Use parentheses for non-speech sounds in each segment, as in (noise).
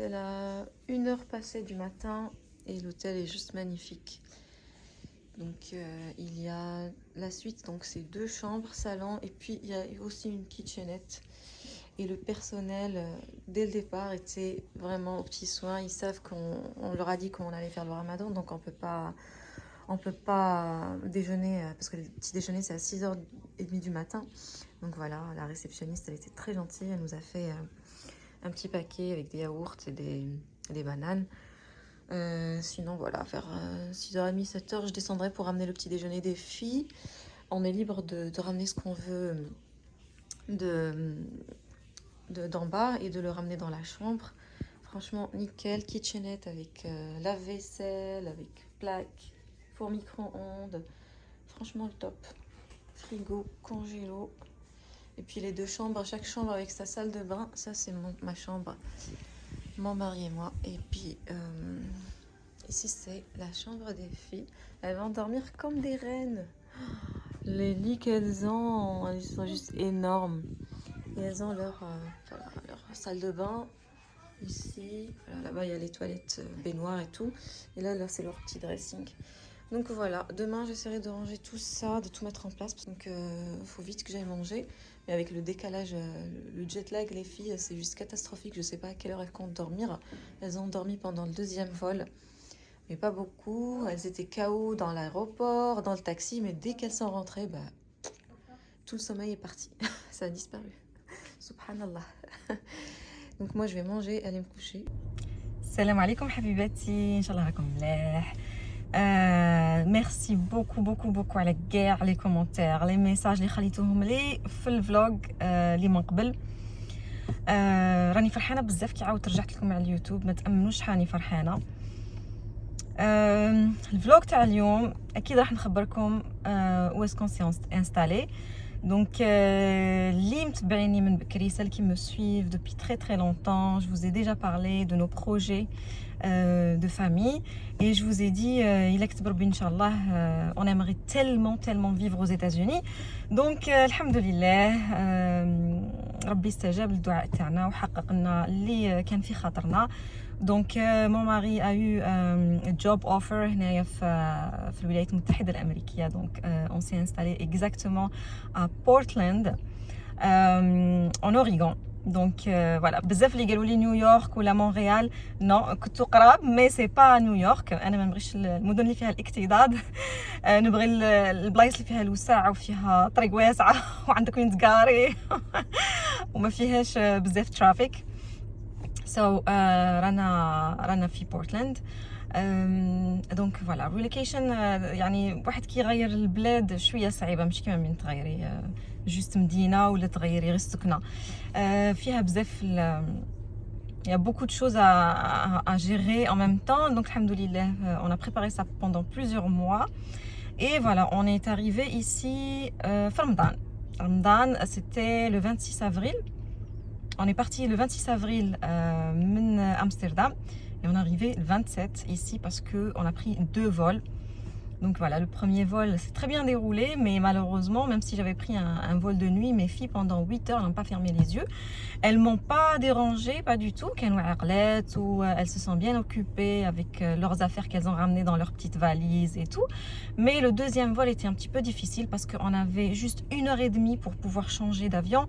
l'hôtel à 1h passée du matin et l'hôtel est juste magnifique. Donc euh, il y a la suite, donc c'est deux chambres, salon et puis il y a aussi une kitchenette. Et le personnel, euh, dès le départ, était vraiment aux petits soins. Ils savent qu'on leur a dit qu'on allait faire le ramadan, donc on peut pas on peut pas déjeuner, euh, parce que le petit déjeuner c'est à 6h30 du matin. Donc voilà, la réceptionniste, elle était très gentille, elle nous a fait un petit paquet avec des yaourts et des, bananes. Euh, sinon, voilà, vers 6h30, 7h, je descendrai pour ramener le petit déjeuner des filles. On est libre de, ramener ce qu'on veut de d'en bas et de le ramener dans la chambre. Franchement, nickel. Kitchenette avec euh, lave-vaisselle, avec plaque, four micro-ondes. Franchement, le top. Frigo, congélo. Et puis les deux chambres, chaque chambre avec sa salle de bain. Ça, c'est ma chambre, mon mari et moi. Et puis, euh, ici, c'est la chambre des filles. Elles vont dormir comme des reines. Les lits qu'elles ont, elles sont juste énormes. Et elles ont leur, euh, salle de bain ici. Là-bas, il y a les toilettes euh, baignoires et tout. Et là c'est leur petit dressing. Donc voilà, demain j'essaierai de ranger tout ça, de tout mettre en place. Donc il faut vite que j'aille manger. Mais avec le décalage, euh, le jet lag, les filles, c'est juste catastrophique. Je sais pas à quelle heure elles comptent dormir. Elles ont dormi pendant le deuxième vol. Mais pas beaucoup. Elles étaient KO dans l'aéroport, dans le taxi. Mais dès qu'elles sont rentrées, bah, tout le sommeil est parti. (laughs) ça a disparu. Subhanallah. (laughs) Donc moi je vais manger, aller me coucher. Salam alaikum habibati, Inch'Allah euh, merci beaucoup beaucoup beaucoup على كاع لي كومونتير لي ميساج اللي خليتوهم لي في الفلوغ اللي من قبل آه راني فرحانه بزاف كي عاودت رجعت لكم على اليوتيوب ما تامنوش راني فرحانه آه الفلوغ تاع اليوم أكيد راح نخبركم آه واسكون سي انستالي Donc, euh, les متبعيني من بكري, celles qui me suivent depuis très très longtemps, je vous ai déjà parlé de nos projets euh, de famille et je vous ai dit, euh, il Inch'Allah, euh, on aimerait tellement tellement vivre aux États-Unis. Donc, euh, alhamdulillah, euh, ربي استجاب للدعاء تاعنا وحقق لنا اللي كان في خاطرنا. Euh, mon mari a eu un job offer هنايا في في الولايات euh, on s'est installé exactement à Portland, euh, en Oregon. Donc euh, voilà, بزاف اللي قالوا لي نيويورك ولا مونريال نو كنت قراب مي سي با نيويورك أنا ما نبغيش المدن اللي فيها الاكتضاد (laughs) نبغي البلايص اللي فيها الوسع وفيها طريق واسعه (laughs) وعندك وين تقاري (laughs) وما فيهاش بزاف ترافيك so, uh, رانا رانا في بورتلاند دونك فوالا ريلوكيشن يعني واحد كيغير البلاد شويه صعيبه مش كيما من تغيري جوست مدينه ولا تغيري غير السكنه uh, فيها بزاف Il y a beaucoup de choses à, à, à gérer en même temps. Donc, alhamdoulilah, euh, on a préparé ça pendant plusieurs mois. Et voilà, on est arrivé ici euh, Ramadan. Ramadan, c'était le 26 avril. On est parti le 26 avril euh, Amsterdam et on est arrivé le 27 ici parce qu'on a pris deux vols. Donc voilà, le premier vol s'est très bien déroulé, mais malheureusement, même si j'avais pris un, vol de nuit, mes filles pendant 8 heures n'ont pas fermé les yeux. Elles m'ont pas dérangé, pas du tout, qu'elles ou euh, elles se sont bien occupées avec euh, leurs affaires qu'elles ont ramenées dans leurs petites valises et tout. Mais le deuxième vol était un petit peu difficile parce qu'on avait juste une heure et demie pour pouvoir changer d'avion.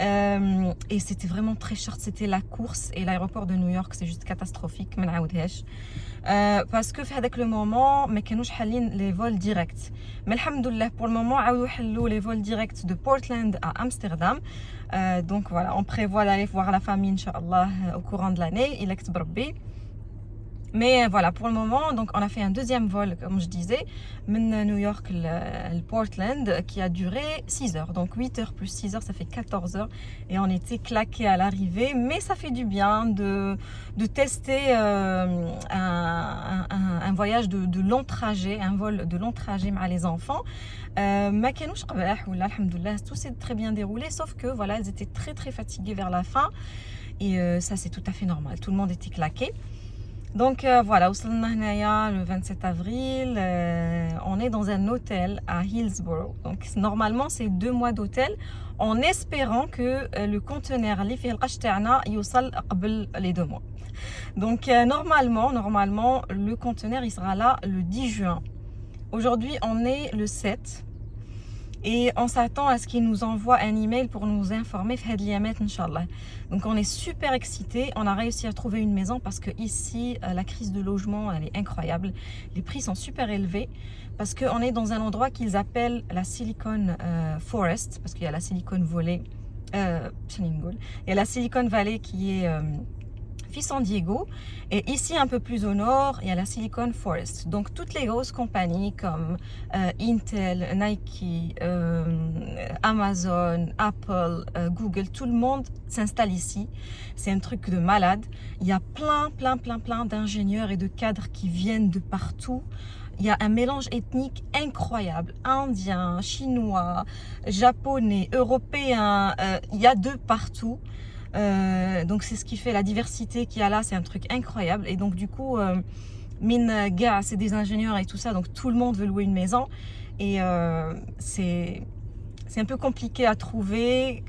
Euh, et c'était vraiment très short, c'était la course et l'aéroport de New York, c'est juste catastrophique. Euh, parce que avec le moment ما كانوش حالين les vols directs mais alhamdoulilah pour le moment عاودوا يحلوا les vols directs de Portland à Amsterdam euh, donc voilà on prévoit d'aller voir la famille inchallah au courant de l'année il est بربي mais voilà, pour le moment, donc on a fait un deuxième vol, comme je disais, de New York, le, Portland, qui a duré 6 heures. Donc 8 heures plus 6 heures, ça fait 14 heures. Et on était claqués à l'arrivée, mais ça fait du bien de, de tester euh, un, voyage de, long trajet, un vol de long trajet avec les enfants. Euh, tout s'est très bien déroulé, sauf que voilà, elles étaient très très fatiguées vers la fin. Et euh, ça, c'est tout à fait normal. Tout le monde était claqué. Donc euh, voilà, le 27 avril, euh, on est dans un hôtel à Hillsborough. Donc normalement, c'est deux mois d'hôtel en espérant que euh, le conteneur اللي فيه القش تاعنا يوصل قبل les deux mois. Donc normalement, normalement, le conteneur il sera là le 10 juin. Aujourd'hui, on est le 7 et on s'attend à ce qu'il nous envoie un email pour nous informer donc on est super excités. On a réussi à trouver une maison parce que ici euh, la crise de logement elle est incroyable. Les prix sont super élevés parce qu'on est dans un endroit qu'ils appellent la Silicon euh, Forest parce qu'il y a la Silicon Valley euh, il y a la Silicon Valley qui est San Diego. Et ici, un peu plus au nord, il y a la Silicon Forest. Donc, toutes les grosses compagnies comme euh, Intel, Nike, euh, Amazon, Apple, euh, Google, tout le monde s'installe ici. C'est un truc de malade. Il y a plein, plein, plein, plein d'ingénieurs et de cadres qui viennent de partout. Il y a un mélange ethnique incroyable. Indien, chinois, japonais, européen. il y a de partout. Euh, donc c'est ce qui fait la diversité qu'il y a là, c'est un truc incroyable. Et donc du coup, euh, mine gars, c'est des ingénieurs et tout ça, donc tout le monde veut louer une maison. Et euh, c'est c'est un peu compliqué à trouver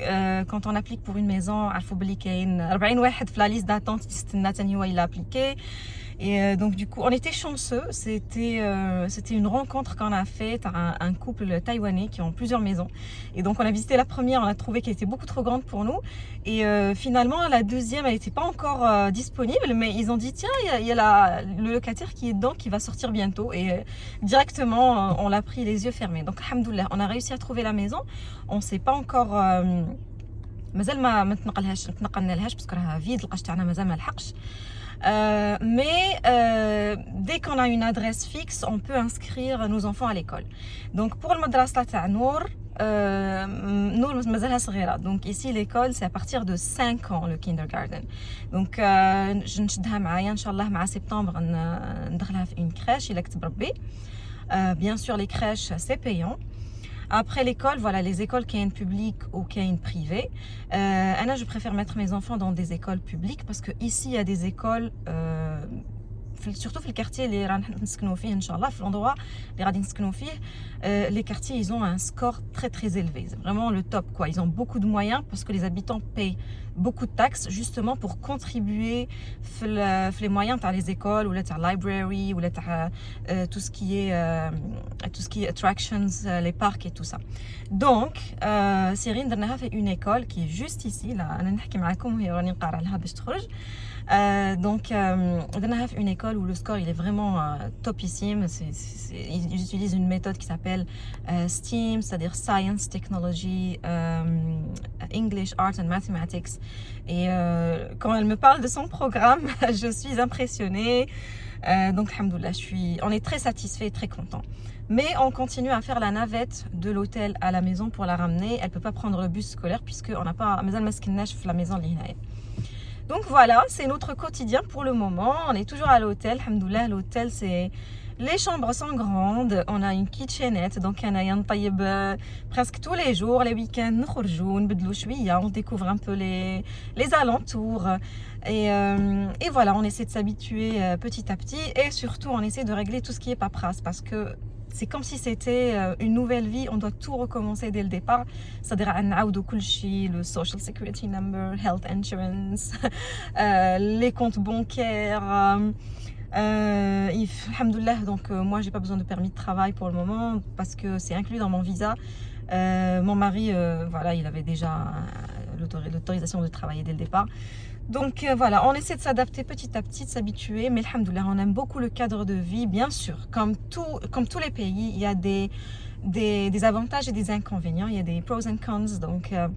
quand on applique pour une maison. Il faut qu'il 40 واحد في la liste d'attente il a appliqué. Et euh, donc du coup, on était chanceux. C'était euh, c'était une rencontre qu'on a faite à un, couple taïwanais qui ont plusieurs maisons. Et donc on a visité la première, on a trouvé qu'elle était beaucoup trop grande pour nous. Et euh, finalement, la deuxième, elle n'était pas encore disponible, mais ils ont dit tiens, il y a, le locataire qui est dedans qui va sortir bientôt. Et directement, on l'a pris les yeux fermés. Donc alhamdoulilah, on a réussi à trouver la maison. On ne sait pas encore مازال ما ما تنقلهاش تنقلنا parce que راها فيد القش تاعنا مازال ما لحقش euh, mais euh, dès qu'on a une adresse fixe, on peut inscrire nos enfants à l'école. Donc pour le madrasa ta Nour, euh, nous, donc ici l'école c'est à partir de 5 ans le kindergarten. Donc euh, je ne suis pas septembre on une crèche il bien sûr les crèches c'est payant. Après l'école, voilà, les écoles qui une publique ou qui une privée. Euh, je préfère mettre mes enfants dans des écoles publiques parce que ici, il y a des écoles euh, surtout dans le quartier les l'endroit les euh, les quartiers ils ont un score très très élevé c'est vraiment le top quoi ils ont beaucoup de moyens parce que les habitants payent beaucoup de taxes justement pour contribuer في les moyens تاع les écoles ou la library ou la euh, tout ce qui est euh, tout ce qui est attractions euh, les parcs et tout ça donc Cyrine درناها fait une école qui est juste ici là انا نحكي معاكم وهي راني نقرا لها باش تخرج euh, donc, euh, une école où le score il est vraiment euh, topissime. ils utilisent une méthode qui s'appelle euh, STEAM, c'est-à-dire Science, Technology, English, Art and Mathematics. Et quand elle me parle de son programme, (laughs) je suis impressionnée. donc, alhamdoulilah, je suis, on est très satisfait très content. Mais on continue à faire la navette de l'hôtel à la maison pour la ramener. Elle ne peut pas prendre le bus scolaire puisqu'on n'a pas la maison donc voilà, c'est notre quotidien pour le moment. On est toujours à l'hôtel. Alhamdoulilah, l'hôtel, c'est... Les chambres sont grandes, on a une kitchenette, donc on a presque tous les jours, les week-ends, on découvre un peu les, les alentours. Et, euh, et, voilà, on essaie de s'habituer euh, petit à petit et surtout on essaie de régler tout ce qui est paperasse parce que c'est comme si c'était euh, une nouvelle vie, on doit tout recommencer dès le départ. C'est-à-dire le social security number, health insurance, (laughs) euh, les comptes bancaires. Euh, alhamdoulilah, donc euh, moi j'ai pas besoin de permis de travail pour le moment parce que c'est inclus dans mon visa. mon mari, voilà, il avait déjà l'autorisation de travailler dès le départ. Donc euh, voilà, on essaie de s'adapter petit à petit, de s'habituer. Mais alhamdoulilah, on aime beaucoup le cadre de vie, bien sûr. Comme, tout, comme tous les pays, il y a des, des, avantages et des inconvénients. Il y a des pros and cons. Donc euh,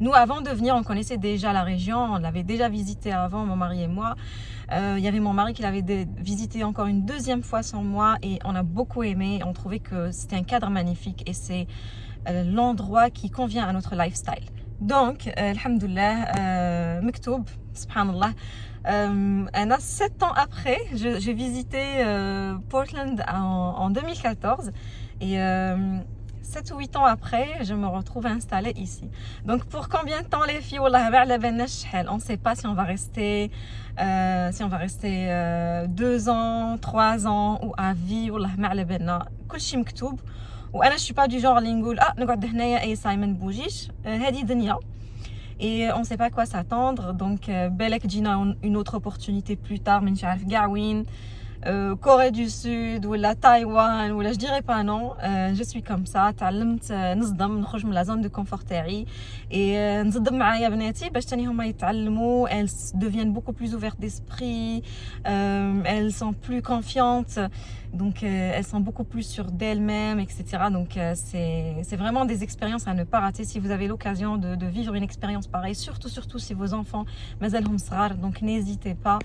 nous, avant de venir, on connaissait déjà la région. On l'avait déjà visité avant, mon mari et moi. Euh, il y avait mon mari qui l'avait visité encore une deuxième fois sans moi. Et on a beaucoup aimé. On trouvait que c'était un cadre magnifique. Et c'est l'endroit qui convient à notre lifestyle. Donc, alhamdoulilah, Mektoub, subhanallah, euh, 7 ans après, j'ai visité euh, Portland en, 2014 et 7 ou 8 ans après, je me retrouve installée ici. Donc pour combien de temps les filles On ne sait pas si on va rester, euh, si on va rester euh, 2 ans, 3 ans ou à vie. والله ما على بالنا كل شيء مكتوب وانا je suis pas du genre اللي نقول اه نقعد هنايا اي ساي ما نبوجيش هذه دنيا et on ne sait pas quoi s'attendre. Donc euh, Belek Gina une autre opportunité plus tard mais euh, Corée du Sud ou la Taïwan ou là je dirais pas non euh, je suis comme ça تعلمت نصدم نخرج من la zone de confort تاعي et نصدم معايا بناتي باش تاني هما يتعلموا elles deviennent beaucoup plus ouvertes d'esprit euh, elles sont plus confiantes donc euh, elles sont beaucoup plus sûres d'elles-mêmes etc donc euh, c'est vraiment des expériences à ne pas rater si vous avez l'occasion de, de vivre une expérience pareille surtout surtout si vos enfants مازالهم صغار donc n'hésitez pas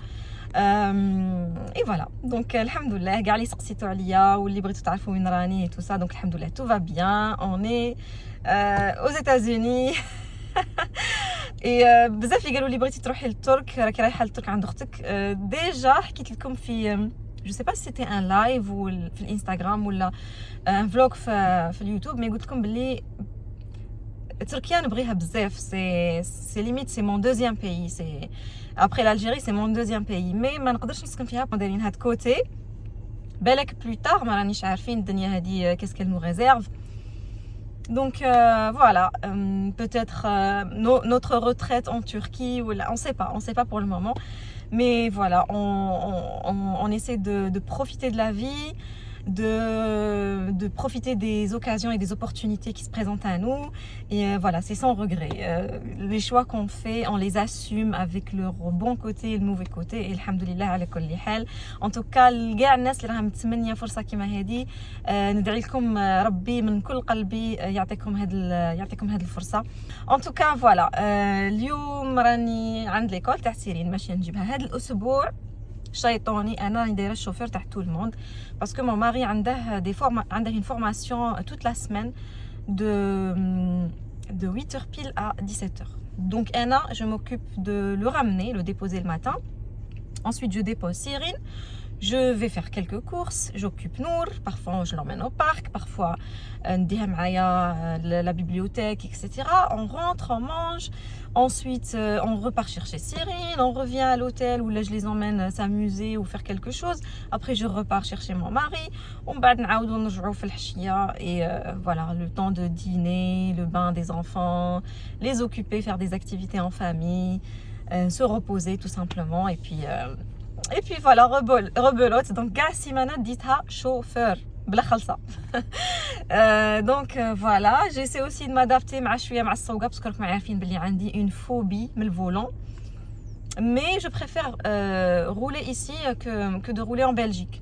اي فوالا دونك الحمد لله كاع اللي سقسيتو عليا واللي بغيتو تعرفوا وين راني اي تو سا دونك الحمد لله تو فا بيان اوني اوز ايتازوني (laughs) اي بزاف اللي قالوا لي بغيتي تروحي للترك راكي رايحه للترك عند اختك ديجا حكيت لكم في جو سي با سيتي ان لايف ولا في الانستغرام ولا ان فلوغ في, في اليوتيوب مي قلت لكم بلي تركيا نبغيها بزاف سي سي ليميت سي مون دوزيام بيي سي Après l'Algérie, c'est mon deuxième pays. Mais ما نقدرش نسكن فيها دايرين هاد كوتي بالك بلو تار ما رانيش عارفين الدنيا هادي qu'est-ce qu'elle nous réserve. Donc euh, voilà, euh, peut-être euh, no, notre retraite en Turquie, ou là, on ne sait pas, on ne sait pas pour le moment. Mais voilà, on, on, on essaie de, de, profiter de la vie, de, de, profiter des occasions et des opportunités qui se présentent à nous. Et euh, voilà, c'est sans regret. Euh, les choix qu'on fait, on les assume avec leur bon côté et le mauvais côté. Et alhamdoulilah ala kulli hal. En tout cas, كاع الناس اللي راهم متمنيه فرصه كيما هذه ندعي لكم ربي من كل قلبي يعطيكم هاد يعطيكم هاد الفرصه. En tout cas, voilà. اليوم راني عند ليكول تاع سيرين ماشيه نجيبها هاد الاسبوع شيطاني انا راني دايره الشوفير تاع tout le monde parce que mon mari عنده des forma عنده une formation toute la semaine de de 8h pile à 17h donc Anna je m'occupe de le ramener le déposer le matin ensuite je dépose Cyrine je vais faire quelques courses, j'occupe Nour, parfois je l'emmène au parc, parfois la bibliothèque, etc. On rentre, on mange, ensuite on repart chercher Cyrine, on revient à l'hôtel où là je les emmène s'amuser ou faire quelque chose. Après je repars chercher mon mari, on et voilà, le temps de dîner, le bain des enfants, les occuper, faire des activités en famille, se reposer tout simplement et puis et puis voilà rebelote donc كاع السيمانه ديتها chauffeur (laughs) بلا خلصه دونك فوالا جيسي اوسي مادابتي مع شويه مع السوقه باسكو راكم عارفين بلي عندي اون فوبي من الفولون mais je préfère euh, rouler ici que, que de rouler en Belgique.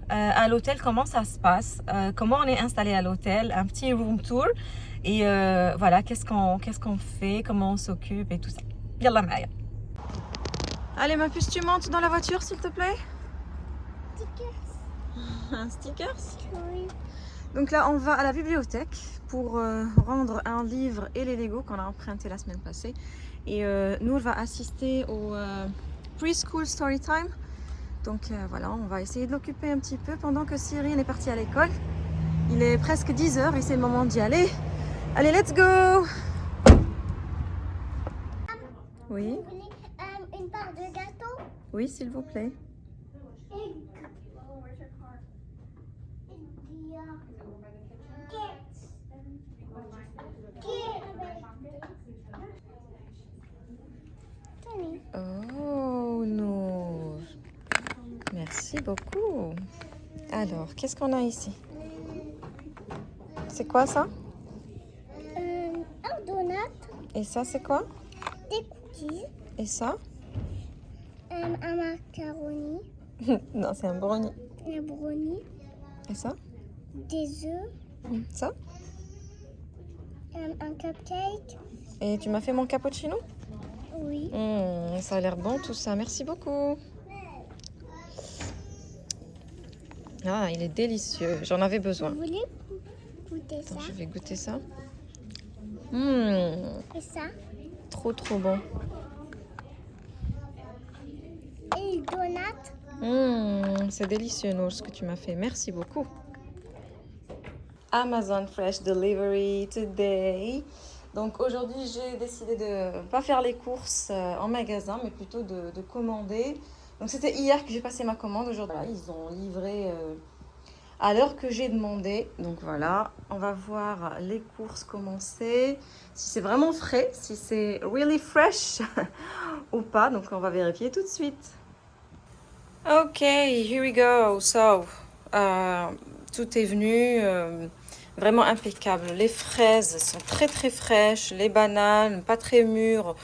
à l'hôtel, comment ça se passe, euh, comment on est installé à l'hôtel, un petit room tour et euh, voilà, qu'est-ce qu'on qu'est-ce qu'on fait, comment on s'occupe et tout ça. Yallah Maya. Allez ma puce, tu montes dans la voiture s'il te plaît? Stickers. un stickers? Oui. Donc là, on va à la bibliothèque pour euh, rendre un livre et les Lego qu'on a emprunté la semaine passée. Et euh, Nour va assister au euh, preschool story time donc euh, voilà, on va essayer de l'occuper un petit peu pendant que Cyril est parti à l'école. Il est presque 10h et c'est le moment d'y aller. Allez, let's go Oui euh, une part de gâteau? Oui, s'il vous plaît. Oh non Merci beaucoup. Alors, qu'est-ce qu'on a ici? C'est quoi ça? Euh, Un donut. Et ça, c'est quoi? Des cookies. Et ça? Un, un macaroni. (laughs) Non, c'est un brownie. Un brownie. Et ça? Des œufs. Ça? Euh, un cupcake. Et tu m'as fait mon cappuccino? Oui. Mmh, Ça a l'air bon tout ça. Merci beaucoup. Ah, il est délicieux. J'en avais besoin. Vous voulez goûter ça Attends, je vais goûter ça. Mmh, et ça trop trop bon. Et le donut. Mmh, c'est délicieux, Nour, ce que tu m'as fait. Merci beaucoup. Amazon Fresh Delivery today. Donc aujourd'hui, j'ai décidé de pas faire les courses euh, en magasin, mais plutôt de, de commander. Donc c'était hier que j'ai passé ma commande. Aujourd'hui, voilà, ils ont livré euh, à l'heure que j'ai demandé. Donc voilà, on va voir les courses commencer. Si c'est vraiment frais, si c'est really fresh (laughs) ou pas. Donc on va vérifier tout de suite. Ok, here we go. So, euh, tout est venu euh, vraiment impeccable. Les fraises sont très très fraîches, les bananes pas très mûres.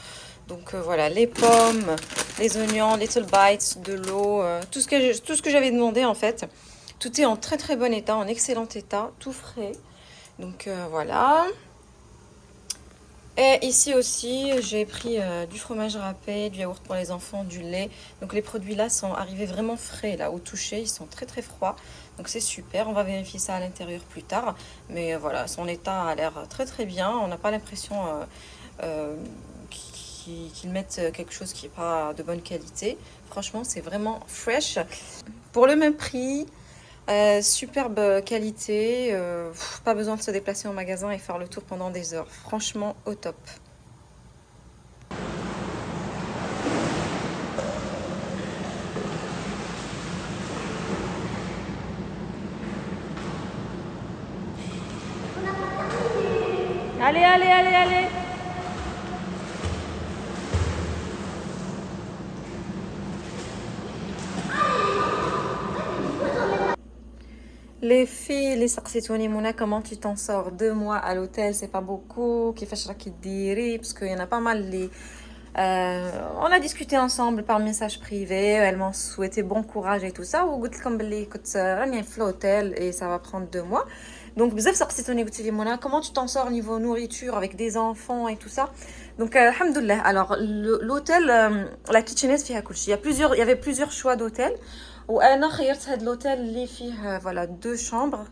Donc euh, voilà, les pommes, les oignons, little bites, de l'eau, euh, tout ce que j'avais demandé en fait. Tout est en très très bon état, en excellent état, tout frais. Donc euh, voilà. Et ici aussi, j'ai pris du fromage râpé, du yaourt pour les enfants, du lait. Donc les produits là sont arrivés vraiment frais là au toucher, ils sont très très froids. Donc c'est super, on va vérifier ça à l'intérieur plus tard. Mais voilà, son état a l'air très très bien. On n'a pas l'impression qu'ils mettent quelque chose qui n'est pas de bonne qualité. Franchement, c'est vraiment fresh. Pour le même prix, euh, superbe qualité, euh, pas besoin de se déplacer en magasin et faire le tour pendant des heures. Franchement, au top. Allez, allez, allez, allez Les filles, les سقسيتوني Mouna, comment tu t'en sors deux mois à l'hôtel, c'est pas beaucoup. كيفاش راكي ديري parce qu'il y en a pas mal les euh, on a discuté ensemble par message privé, elles m'ont souhaité bon courage et tout ça وقلت لكم بلي كنت راني في l'hôtel et ça va prendre deux mois. Donc بزاف سقسيتوني قلت لي Mouna, comment tu t'en sors niveau nourriture avec des enfants et tout ça. Donc euh, alhamdoulilah. Alors le- l'hôtel euh, la kitchenette فيها كل شيء. Il y a plusieurs il y avait plusieurs choix d'hôtel. وانا خيرت هاد لوتيل اللي فيه euh, voilà deux chambres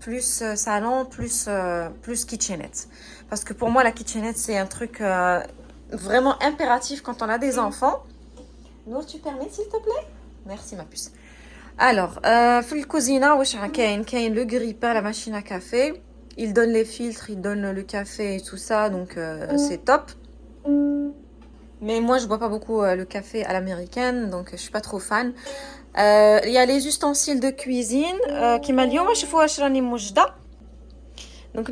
plus euh, salon plus euh, plus kitchenette parce que pour moi la kitchenette c'est un truc euh, vraiment impératif quand on a des enfants Nour tu permets s'il te plaît merci ma puce alors euh, في الكوزينه واش كاين كاين le grille-pain la machine à café il donne les filtres il donne le café et tout ça donc euh, c'est top Mais moi, je bois pas beaucoup euh, le café à l'américaine, donc euh, je suis pas trop fan. Euh, il y a les ustensiles de cuisine qui m'a oh, je vois Donc,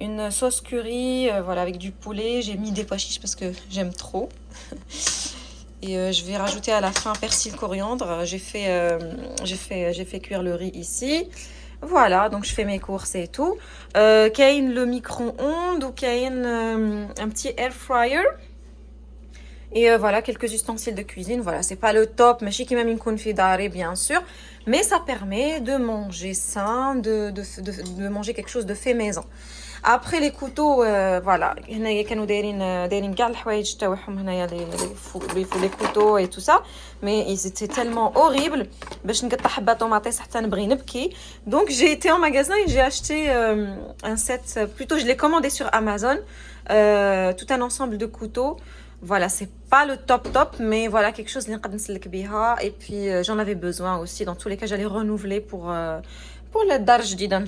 une sauce curry, voilà, avec du poulet. J'ai mis des pois chiches parce que j'aime trop. (laughs) Et je vais rajouter à la fin persil coriandre. J'ai fait, fait, j'ai fait cuire le riz ici. Voilà, donc je fais mes courses et tout. Euh, le micro-ondes ou Kain euh, un petit air fryer. Et euh, voilà, quelques ustensiles de cuisine. Voilà, c'est pas le top, mais qui même une confidarée, bien sûr. Mais ça permet de manger sain, de, de, de manger quelque chose de fait maison. Après les couteaux, euh, voilà, هنايا كانوا دايرين دايرين كاع الحوايج تاعهم هنايا لي لي فو لي فو لي couteaux et tout ça mais ils étaient tellement horribles باش نقطع حبه طوماطيس حتى نبغي نبكي donc j'ai été en magasin et j'ai acheté euh, un set plutôt je l'ai commandé sur Amazon euh, tout un ensemble de couteaux voilà, c'est pas le top top, mais voilà quelque chose اللي نقدر نسلك بيها. Et puis euh, j'en avais besoin aussi. Dans tous les cas, j'allais renouveler pour euh, pour le دار جديدة ان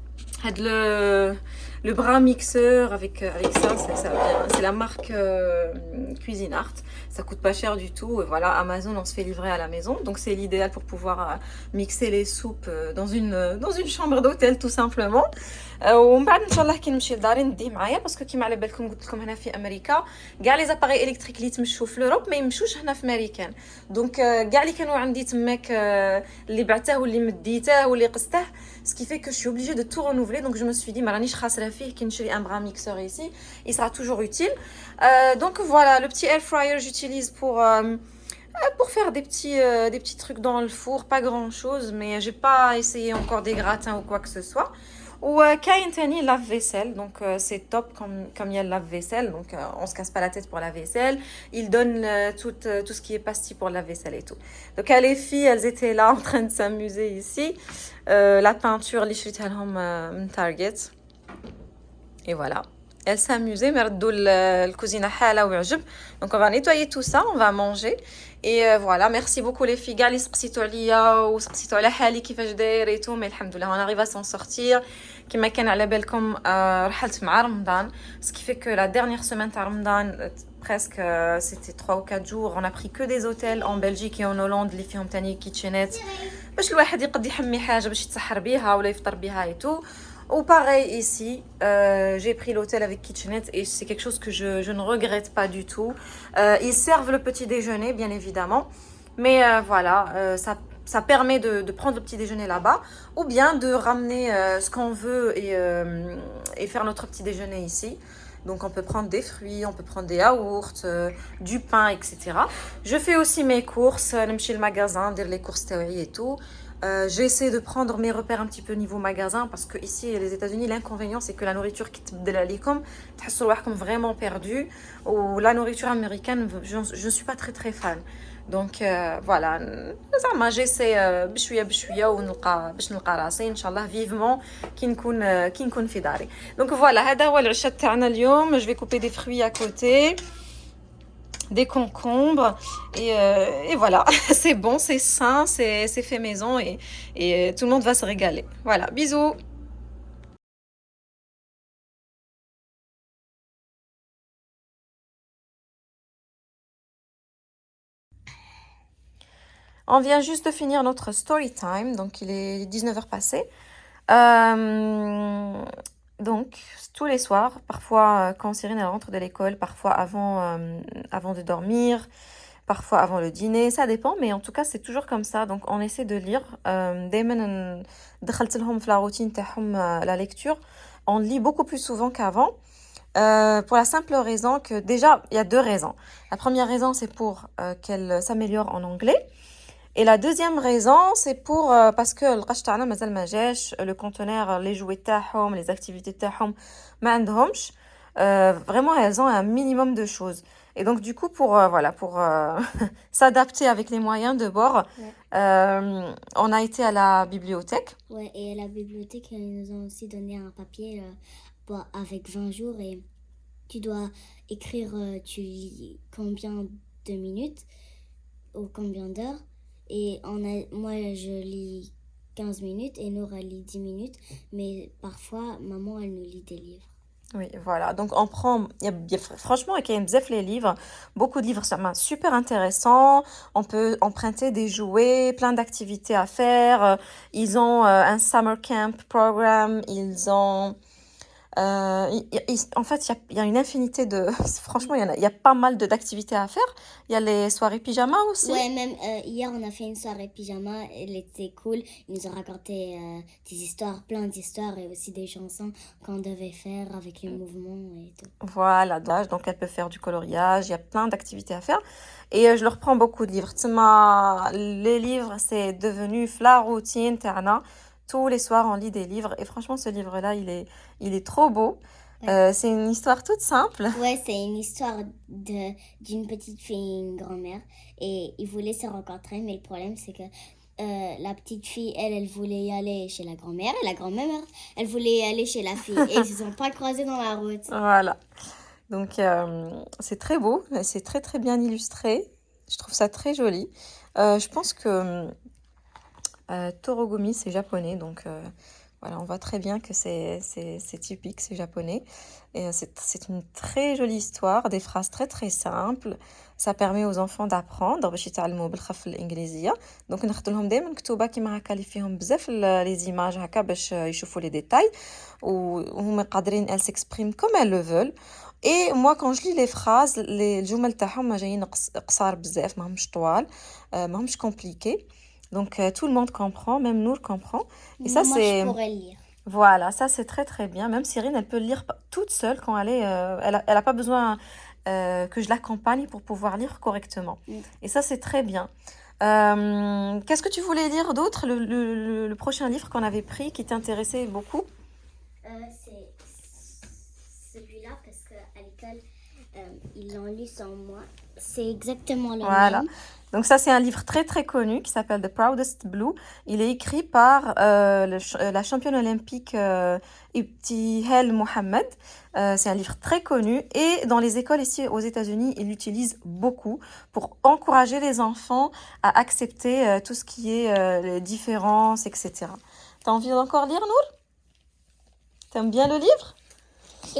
had le le bras mixeur avec, euh, avec ça, c'est la marque euh, Cuisine Art. Ça coûte pas cher du tout. Et voilà, Amazon, on se fait livrer à la maison. Donc c'est l'idéal pour pouvoir mixer les soupes dans une, dans une chambre d'hôtel tout simplement. ومن بعد ان شاء الله كي نمشي لداري نديه معايا باسكو كيما على بالكم قلت لكم هنا في امريكا كاع لي زاباري الكتريك اللي تمشوا في لوروب ما يمشوش هنا في امريكان دونك كاع اللي كانوا عندي تماك اللي بعته واللي مديته واللي قسته Ce qui fait que je suis obligée de tout renouveler. Donc je me suis dit, Marani, je vais un bras mixeur ici. Il sera toujours utile. Euh, donc voilà, le petit air fryer, j'utilise pour... Euh, euh, faire des petits, des petits trucs dans le four, pas grand chose, mais j'ai pas essayé encore des gratins ou quoi que ce soit. Ou Kaintani lave-vaisselle, donc euh, c'est top comme, comme il y a le lave-vaisselle, donc euh, on se casse pas la tête pour la vaisselle. Il donne tout, euh, ce qui est pastille pour la vaisselle et tout. Donc les filles, elles étaient là (laughs) en train de s'amuser ici. la peinture, les Target. Et voilà. Elles s'amusaient, mais le cuisine Donc on va nettoyer tout ça, on va manger. Et euh, voilà, merci beaucoup les filles. Gali سقسيتوا عليا وسقسيتوا على حالي كيفاش داير et tout, mais alhamdoulilah, on arrive à s'en sortir. كما كان على بالكم رحلت مع رمضان, fait que la dernière semaine تاع رمضان presque euh, c'était 3 ou 4 jours, on a pris que des hôtels en Belgique et en Hollande فيهم تاني كيتشينات باش الواحد يقد يحمي حاجة باش يتسحر بيها ولا يفطر بيها et tout. Ou pareil ici, euh, j'ai pris l'hôtel avec kitchenette et c'est quelque chose que je, je, ne regrette pas du tout. Euh, ils servent le petit déjeuner, bien évidemment. Mais euh, voilà, ça, permet de, prendre le petit déjeuner là-bas. Ou bien de ramener ce qu'on veut et, faire notre petit déjeuner ici. Donc on peut prendre des fruits, on peut prendre des yaourts, du pain, etc. Je fais aussi mes courses, chez le magasin, dire les courses théorie et tout. Euh, j'ai essayé de prendre mes repères un petit peu niveau magasin parce que ici les États-Unis l'inconvénient c'est que la nourriture qui te comme comme vraiment perdu ou la nourriture américaine je ne suis pas très très fan donc euh, voilà زعما j'essaie بشويه بشويه ونلقى باش نلقى راسي ان شاء الله vivement كي نكون كي نكون في داري donc voilà هذا هو العشاء تاعنا اليوم je vais couper des fruits à côté des concombres. Et, euh, voilà, (laughs) c'est bon, c'est sain, c'est fait maison et, et tout le monde va se régaler. Voilà, bisous On vient juste de finir notre story time, donc il est 19h passé. Euh, donc, tous les soirs, parfois euh, quand Cyrine rentre de l'école, parfois avant, euh, avant de dormir, parfois avant le dîner, ça dépend, mais en tout cas c'est toujours comme ça. Donc on essaie de lire. Euh, la routine la lecture. On lit beaucoup plus souvent qu'avant. pour la simple raison que déjà, il y a deux raisons. La première raison, c'est pour qu'elle s'améliore en anglais. Et la deuxième raison, c'est pour euh, parce que le تاعنا مازال ما le conteneur les jouets تاعهم les activités تاعهم ما عندهمش euh, vraiment elles ont un minimum de choses et donc du coup pour euh, voilà pour (laughs) s'adapter avec les moyens de bord on a été à la bibliothèque ouais et à la bibliothèque ils nous ont aussi donné un papier avec 20 jours et tu dois écrire tu lis combien de minutes ou combien d'heures et on a, moi, je lis 15 minutes et Nora lit 10 minutes. Mais parfois, maman, elle nous lit des livres. Oui, voilà. Donc, on prend... Y y a, franchement, il y les livres. Beaucoup de livres super intéressants. On peut emprunter des jouets, plein d'activités à faire. Ils ont euh, un summer camp programme. Ils ont... Euh, en fait, il y, y a, une infinité de... (laughs) Franchement, il y, a, pas mal d'activités à faire. Il y a les soirées pyjama aussi. Ouais, même euh, hier, on a fait une soirée pyjama. Elle était cool. Ils nous ont raconté euh, des histoires, plein d'histoires et aussi des chansons qu'on devait faire avec les mouvements et tout. Voilà, donc elle peut faire du coloriage. Il y a plein d'activités à faire. Et je leur prends beaucoup de livres. Les livres, c'est devenu la routine, Terna. Tous les soirs, on lit des livres. Et franchement, ce livre-là, il est, il est trop beau. Euh, c'est une histoire toute simple. Ouais, c'est une histoire d'une petite fille et une grand-mère. Et ils voulaient se rencontrer, mais le problème, c'est que euh, la petite fille, elle, elle voulait y aller chez la grand-mère. Et la grand-mère, elle voulait y aller chez la fille. et ils ne se sont pas croisés dans la route. (laughs) Voilà. Donc, euh, c'est très beau. C'est très, très bien illustré. Je trouve ça très joli. je pense que euh, Torogumi, c'est japonais, donc euh, Voilà, on voit très bien que c'est typique, c'est japonais. Et euh, c'est une très jolie histoire, des phrases très très simples. Ça permet aux enfants d'apprendre باش يتعلموا بالخف الانجليزيه دونك ناخذ لهم دائما مكتوبه كيما هكا اللي فيهم بزاف لي زيماج هكا باش يشوفوا لي ديتاي وهما قادرين elles s'expriment comme elles le veulent et moi quand je lis les phrases les الجمل تاعهم جايين قصار بزاف ماهمش طوال ماهمش compliqués donc euh, tout le monde comprend, même Nour comprend. Et ça c'est. lire. Voilà, ça c'est très très bien. Même Cyrine, elle peut lire toute seule quand elle est. Euh, elle, n'a a pas besoin euh, que je l'accompagne pour pouvoir lire correctement. Mm. Et ça c'est très bien. Qu'est-ce que tu voulais lire d'autre le, le, prochain livre qu'on avait pris qui t'intéressait beaucoup? C'est celui-là parce qu'à l'école, ils l'ont lu sans moi. C'est exactement le voilà. même. Donc ça, c'est un livre très très connu qui s'appelle The Proudest Blue. Il est écrit par euh, euh, la championne olympique euh, Ibtihel Mohamed. Euh, c'est un livre très connu et dans les écoles ici aux États-Unis, il l'utilise beaucoup pour encourager les enfants à accepter tout ce qui est les différences, etc. T'as envie d'encore lire, Nour? T'aimes bien le livre?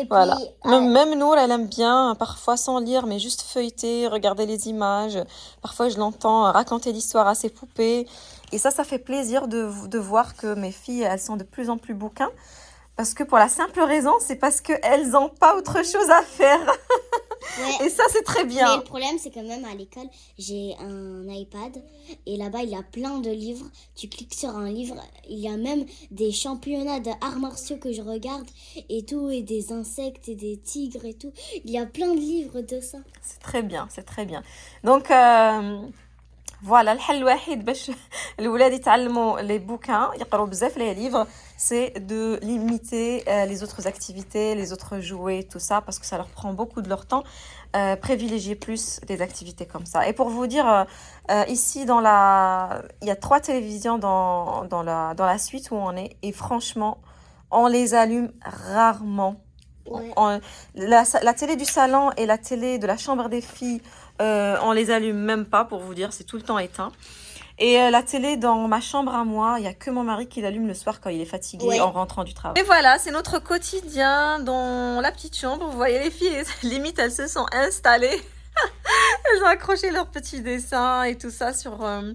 Voilà. Même, même Nour, elle aime bien, parfois sans lire, mais juste feuilleter, regarder les images. Parfois, je l'entends raconter l'histoire à ses poupées. Et ça, ça fait plaisir de, de voir que mes filles, elles sont de plus en plus bouquins. Parce que pour la simple raison, c'est parce qu'elles n'ont pas autre chose à faire. (laughs) Et ça, c'est très bien. Mais le problème, c'est quand même à l'école, j'ai un iPad et là-bas, il y a plein de livres. Tu cliques sur un livre, il y a même des championnats d'arts martiaux que je regarde et tout, et des insectes et des tigres et tout. Il y a plein de livres de ça. C'est très bien, c'est très bien. Donc, euh, voilà, الحل الوحيد باش (laughs) الاولاد يتعلموا les bouquins يقراو بزاف les livres c'est de limiter euh, les autres activités, les autres jouets, tout ça, parce que ça leur prend beaucoup de leur temps. Euh, privilégier plus des activités comme ça. Et pour vous dire, euh, euh, ici, dans la... il y a trois télévisions dans, dans, la, dans la suite où on est. Et franchement, on les allume rarement. la, la, télé du salon et la télé de la chambre des filles, on les allume même pas, pour vous dire, c'est tout le temps éteint. Et euh, la télé dans ma chambre à moi, il n'y a que mon mari qui l'allume le soir quand il est fatigué en rentrant du travail. Et voilà, c'est notre quotidien dans la petite chambre. Vous voyez les filles, (laughs) limite elles se sont installées. (laughs) elles ont accroché leurs petits dessins et tout ça sur, euh,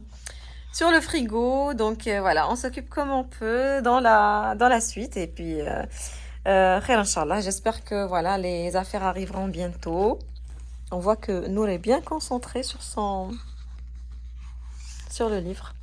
sur le frigo. Donc euh, voilà, on s'occupe comme on peut dans la, dans la suite. Et puis, euh, j'espère que voilà, les affaires arriveront bientôt. On voit que Nour est bien concentré sur son sur le livre.